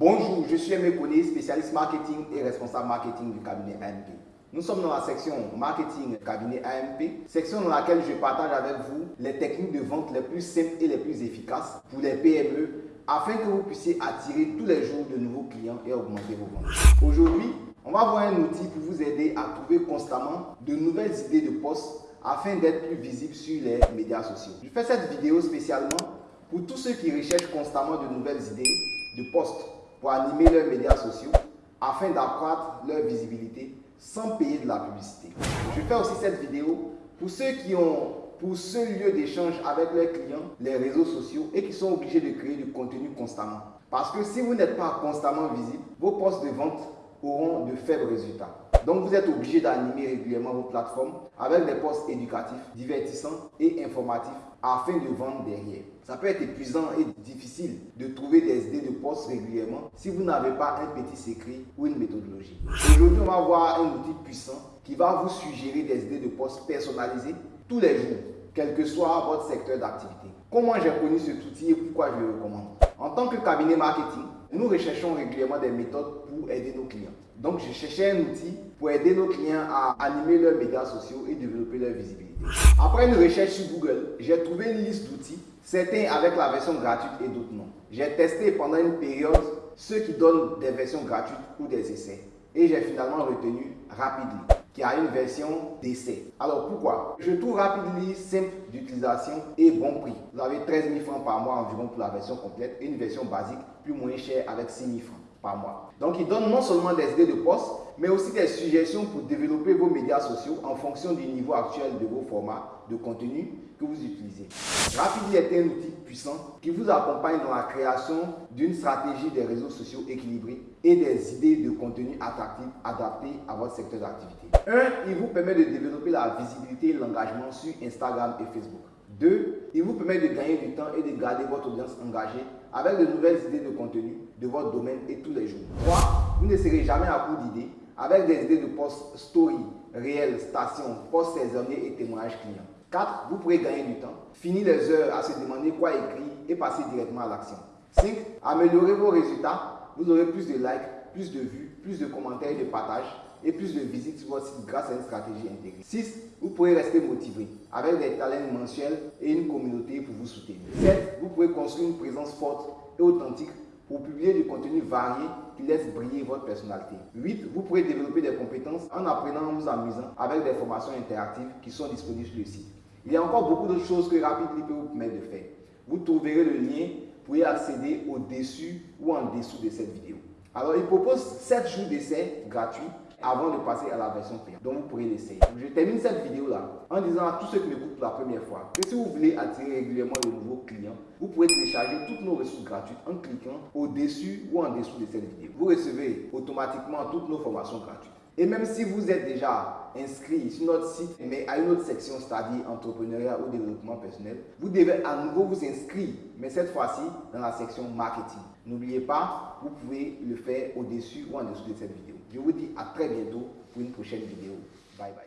Bonjour, je suis Aimé Koné, spécialiste marketing et responsable marketing du cabinet AMP. Nous sommes dans la section marketing cabinet AMP, section dans laquelle je partage avec vous les techniques de vente les plus simples et les plus efficaces pour les PME afin que vous puissiez attirer tous les jours de nouveaux clients et augmenter vos ventes. Aujourd'hui, on va voir un outil pour vous aider à trouver constamment de nouvelles idées de poste afin d'être plus visible sur les médias sociaux. Je fais cette vidéo spécialement pour tous ceux qui recherchent constamment de nouvelles idées de postes pour animer leurs médias sociaux afin d'accroître leur visibilité sans payer de la publicité. Je fais aussi cette vidéo pour ceux qui ont pour ce lieu d'échange avec leurs clients, les réseaux sociaux et qui sont obligés de créer du contenu constamment. Parce que si vous n'êtes pas constamment visible, vos postes de vente auront de faibles résultats. Donc vous êtes obligé d'animer régulièrement vos plateformes avec des posts éducatifs, divertissants et informatifs afin de vendre derrière. Ça peut être épuisant et difficile de trouver des idées de posts régulièrement si vous n'avez pas un petit secret ou une méthodologie. Aujourd'hui, on va voir un outil puissant qui va vous suggérer des idées de posts personnalisées tous les jours, quel que soit votre secteur d'activité. Comment j'ai connu cet outil et pourquoi je le recommande? En tant que cabinet marketing, nous recherchons régulièrement des méthodes pour aider nos clients. Donc, je cherchais un outil pour aider nos clients à animer leurs médias sociaux et développer leur visibilité. Après une recherche sur Google, j'ai trouvé une liste d'outils, certains avec la version gratuite et d'autres non. J'ai testé pendant une période ceux qui donnent des versions gratuites ou des essais. Et j'ai finalement retenu Rapidly, qui a une version d'essai. Alors pourquoi? Je trouve Rapidly simple d'utilisation et bon prix. Vous avez 13 000 francs par mois environ pour la version complète et une version basique plus moins chère avec 6 000 francs par mois. Donc, il donne non seulement des idées de poste, mais aussi des suggestions pour développer vos médias sociaux en fonction du niveau actuel de vos formats de contenu que vous utilisez. Rapidly est un outil puissant qui vous accompagne dans la création d'une stratégie des réseaux sociaux équilibrés et des idées de contenu attractifs adaptées à votre secteur d'activité. Un, il vous permet de développer la visibilité et l'engagement sur Instagram et Facebook. Deux, il vous permet de gagner du temps et de garder votre audience engagée avec de nouvelles idées de contenu de votre domaine et tous les jours. Trois, vous ne serez jamais à court d'idées avec des idées de post story, réel, station, post saisonnier et témoignages clients. 4. Vous pourrez gagner du temps, finir les heures à se demander quoi écrire et passer directement à l'action. 5. Améliorer vos résultats, vous aurez plus de likes, plus de vues, plus de commentaires et de partages et plus de visites sur votre site grâce à une stratégie intégrée. 6. Vous pourrez rester motivé avec des talents mensuels et une communauté pour vous soutenir. 7. Vous pouvez construire une présence forte et authentique pour publier du contenu varié qui laisse briller votre personnalité. 8. Vous pourrez développer des compétences en apprenant en vous amusant avec des formations interactives qui sont disponibles sur le site. Il y a encore beaucoup d'autres choses que Rapidly peut vous permettre de faire. Vous trouverez le lien pour y accéder au-dessus ou en dessous de cette vidéo. Alors, il propose 7 jours d'essai gratuits avant de passer à la version payante. Donc, vous pourrez l'essayer. Je termine cette vidéo-là en disant à tous ceux qui m'écoutent pour la première fois que si vous voulez attirer régulièrement de nouveaux clients, vous pouvez télécharger toutes nos ressources gratuites en cliquant au-dessus ou en dessous de cette vidéo. Vous recevez automatiquement toutes nos formations gratuites. Et même si vous êtes déjà inscrit sur notre site, mais à une autre section, c'est-à-dire entrepreneuriat ou développement personnel, vous devez à nouveau vous inscrire, mais cette fois-ci dans la section marketing. N'oubliez pas, vous pouvez le faire au-dessus ou en dessous de cette vidéo. Je vous dis à très bientôt pour une prochaine vidéo. Bye bye.